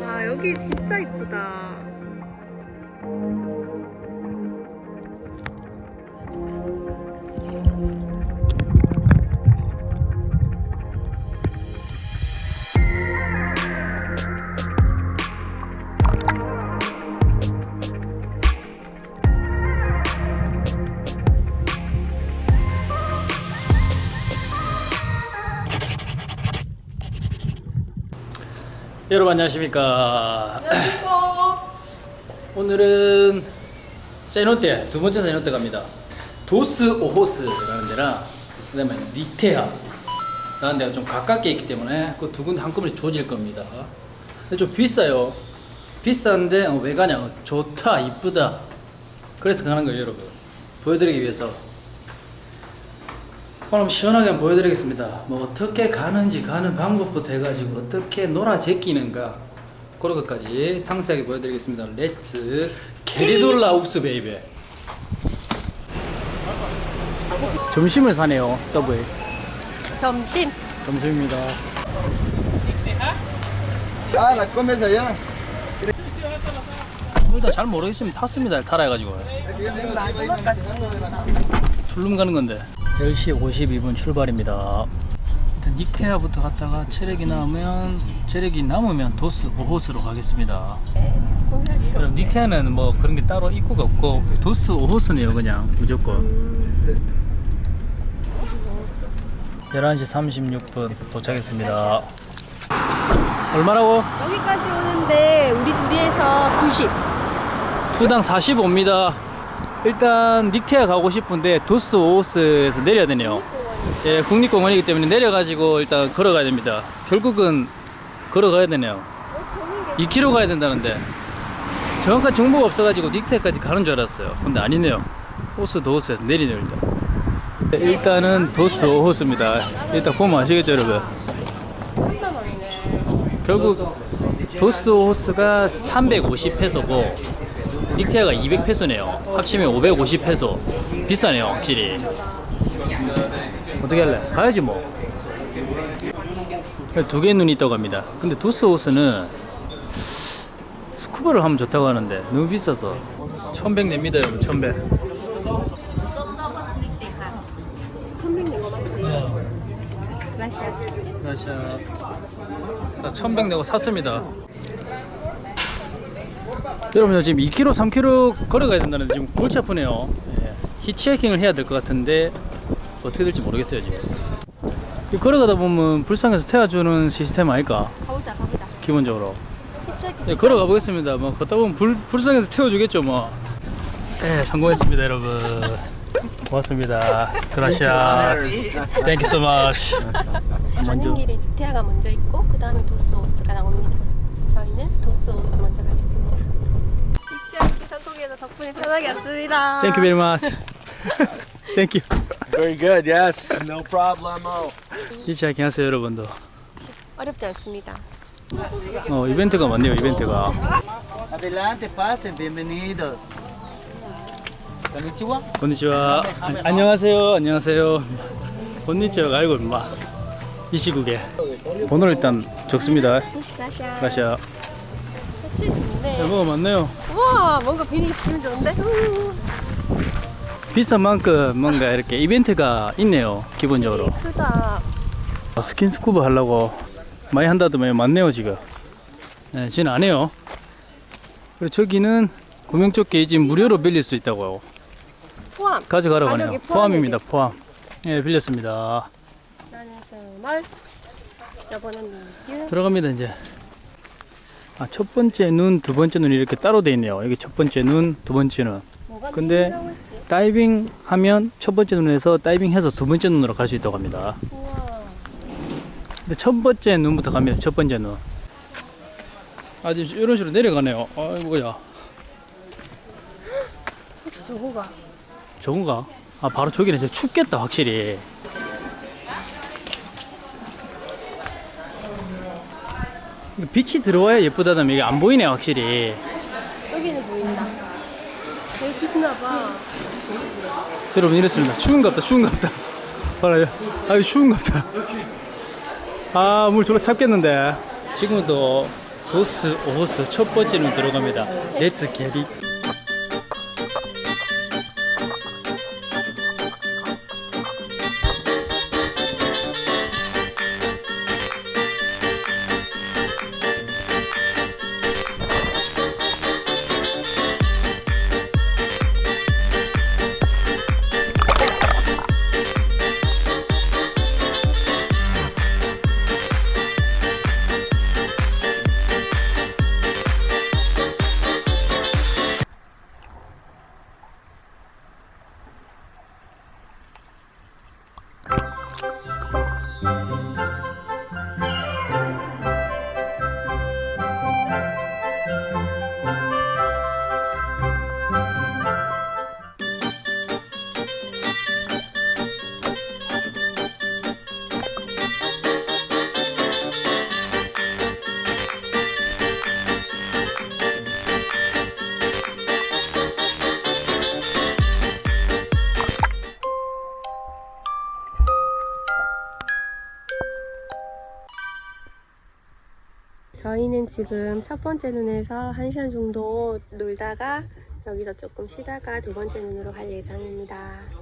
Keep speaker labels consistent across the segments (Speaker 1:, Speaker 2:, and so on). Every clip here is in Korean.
Speaker 1: 와 여기 진짜 이쁘다.
Speaker 2: 여러분 안녕하십니까? 오늘은 세노테 두 번째 세노테 갑니다. 도스 오호스라는 데랑 그 다음에 니테아 라는 데가 좀 가깝게 있기 때문에 그 두 군데 한꺼번에 조질 겁니다. 근데 좀 비싸요. 비싼데 어, 왜 가냐? 어, 좋다 이쁘다. 그래서 가는 거예요 여러분. 보여드리기 위해서 한번 시원하게 보여드리겠습니다. 뭐 어떻게 가는지 가는 방법부터 해가지고 어떻게 놀아 제끼는가 그런 것까지 상세하게 보여드리겠습니다. 렛츠 게리돌라 욱스 베이베 점심을 사네요 서브웨이
Speaker 1: 점심.
Speaker 2: 점심입니다
Speaker 3: comes allá.
Speaker 2: 일단 잘 모르겠으면 탔습니다 타라 해가지고 툴룸 가는 건데 10시 52분 출발입니다 일단 닉테아부터 갔다가 체력이 남으면 체력이 남으면 도스 오호스로 가겠습니다 그럼 닉테아는 뭐 그런 게 따로 입구가 없고 도스 오호스네요 그냥 무조건 11시 36분 도착했습니다 얼마라고?
Speaker 1: 여기까지 오는데 우리 둘이 해서 90.
Speaker 2: 투당 45입니다. 일단 닉테아 가고 싶은데 도스 오호스에서 내려야 되네요. 예, 국립공원이기 때문에 내려가지고 일단 걸어가야 됩니다. 결국은 걸어가야 되네요. 2km 가야 된다는데 정확한 정보가 없어가지고 닉테아까지 가는 줄 알았어요. 근데 아니네요. 호스 도호스에서 내리네요 일단. 네, 일단은 도스 오호스입니다. 일단 보면 아시겠죠 여러분? 결국 도스 호스가 350페소고 닉테아가 200페소네요. 합치면 550페소. 비싸네요, 확실히. 어떻게 할래? 가야지 뭐. 두 개의 눈이 있다고 합니다. 근데 도스 호스는 스쿠버를 하면 좋다고 하는데 너무 비싸서 1100 냅니다, 여러분. 1100.
Speaker 1: 1100 내고 맞지? 라샤.
Speaker 2: 라샤. 나1100 내고 샀습니다. 여러분 지금 2km, 3km 걸어가야 된다는데 지금 골치 아프네요. 예. 히치하이킹을 해야 될 것 같은데 어떻게 될지 모르겠어요 지금. 이 걸어가다 보면 불쌍해서 태워주는 시스템 아닐까?
Speaker 1: 가보자, 가보자.
Speaker 2: 기본적으로. 예, 걸어가 보겠습니다. 뭐 걷다 보면 불, 불쌍해서 태워주겠죠 뭐. 네, 성공했습니다 여러분. 고맙습니다. Thank you so much.
Speaker 1: 가는 길에 닉테아가 먼저 있고 그 다음에 도스오스가 나옵니다. 저희는 도스오스 덕분에 편하게 왔습니다.
Speaker 2: Thank you very much. Thank you.
Speaker 3: Very good, yes. No problemo.
Speaker 2: 히치하이킹 하세요 여러분도.
Speaker 1: 어렵지 않습니다.
Speaker 2: 어 이벤트가 많네요 이벤트가.
Speaker 3: Adelante, pasen, bienvenidos. Konnichiwa.
Speaker 2: 건니치와 안녕하세요 안녕하세요 건니치와 알고 임마 이 시국에 번호를 일단 적습니다. 라시아
Speaker 1: 확실히 좋네.
Speaker 2: 뭐가 많네요
Speaker 1: 우 와, 뭔가 분위기 기분 좋은데? 우.
Speaker 2: 비싼 만큼 뭔가 이렇게 이벤트가 있네요 기본적으로
Speaker 1: 크다.
Speaker 2: 아, 스킨스쿠버 하려고 많이 한다더만 많네요 지금 네, 저희는 안 해요 그리고 저기는 구명조끼 게이지 무료로 빌릴 수 있다고
Speaker 1: 포함.
Speaker 2: 가져가라고 하네요 포함입니다 포함 예 빌렸습니다
Speaker 1: 나는 스몰. 여보는.
Speaker 2: 들어갑니다 이제 아, 첫 번째 눈, 두 번째 눈 이렇게 따로 돼 있네요 여기 첫 번째 눈, 두 번째 눈 근데? 다이빙 하면 첫 번째 눈에서 다이빙 해서 두 번째 눈으로 갈 수 있다고 합니다
Speaker 1: 우와.
Speaker 2: 근데 첫 번째 눈부터 갑니다 첫 번째 눈 아주 이런 식으로 내려가네요 아이고야
Speaker 1: 혹시 저거가?
Speaker 2: 저건가? 아 바로 저기는 이제 춥겠다 확실히 빛이 들어와야 예쁘다면 이게 안 보이네 확실히
Speaker 1: 여기는 보인다. 여기 빛나 봐.
Speaker 2: 여러분 이랬습니다 추운갑다 추운갑다 봐라요 아유 추운갑다 아 물 졸라 찹겠는데 지금도 도스 오스 첫 번째는 들어갑니다. 렛츠 게릿.
Speaker 1: 저희는 지금 첫 번째 눈에서 한 시간 정도 놀다가 여기서 조금 쉬다가 두 번째 눈으로 갈 예정입니다.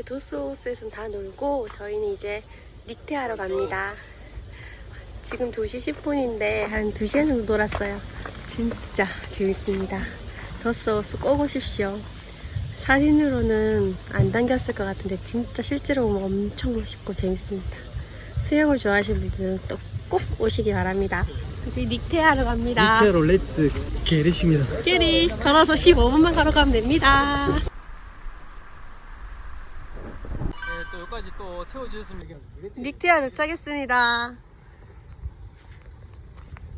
Speaker 1: 이제 도스오호스에선 다 놀고 저희는 이제 닉테하러 갑니다. 지금 2시 10분인데 한 2시간 정도 놀았어요. 진짜 재밌습니다. 도스오호스 꼭 오십시오. 사진으로는 안 담겼을 것 같은데 진짜 실제로 보면 엄청 멋있고 재밌습니다. 수영을 좋아하시는 분들은 또 꼭 오시기 바랍니다. 이제 닉테하러 갑니다.
Speaker 2: 이대로 Let's get it입니다.
Speaker 1: 끼리 걸어서 15분만 걸어가면 됩니다.
Speaker 2: 네, 또 태워주셨으면
Speaker 1: 닉테아 도착했습니다.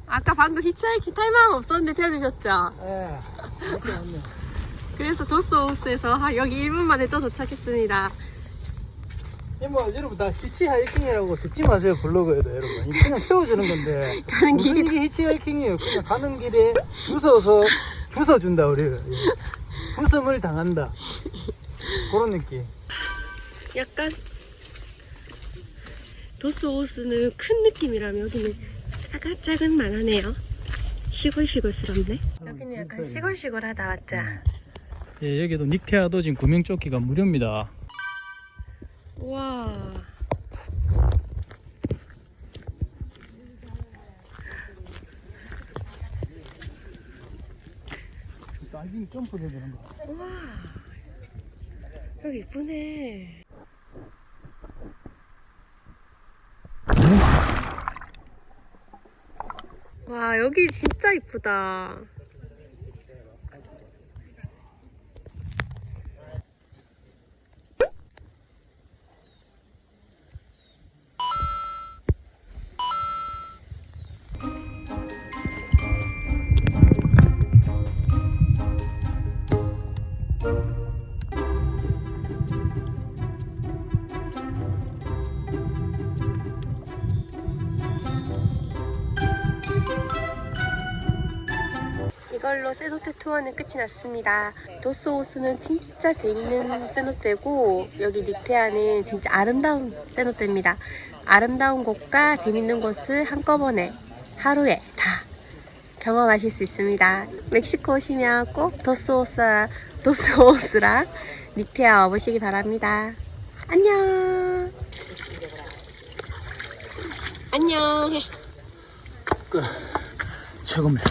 Speaker 1: 아까 방금 히치하이킹 탈 마음 없었는데 태워주셨죠?
Speaker 2: 예.
Speaker 1: 그래서 도스호스에서 하- 여기 1분 만에 또 도착했습니다.
Speaker 2: 뭐 여러분 다 히치하이킹이라고 듣지 마세요 블로그에도 여러분 그냥 태워주는 건데
Speaker 1: 가는 길이
Speaker 2: 이게 히치하이킹이에요 그냥 가는 길에 주워서 주워준다 우리를 예. 부섬을 당한다 그런 느낌
Speaker 1: 약간 도스호스는 큰 느낌이라면 여기는 차근차근만하네요. 시골시골스럽네. 여기는 약간 시골시골하다 맞죠?
Speaker 2: 예, 여기도 닉테아도 지금 구명조끼가 무료입니다
Speaker 1: 우와.
Speaker 2: 다이빙 점프도 되는 거
Speaker 1: 우와. 여기 이쁘네. 와, 여기 진짜 이쁘다. 이걸로 세노테 투어는 끝이 났습니다. 도스호스는 진짜 재밌는 세노테고 여기 니테아는 진짜 아름다운 세노테입니다. 아름다운 곳과 재밌는 곳을 한꺼번에 하루에 다 경험하실 수 있습니다. 멕시코 오시면 꼭 도스호스랑, 도스호스랑 니테아 와보시기 바랍니다. 안녕! 안녕. 해.
Speaker 2: 최고입니다.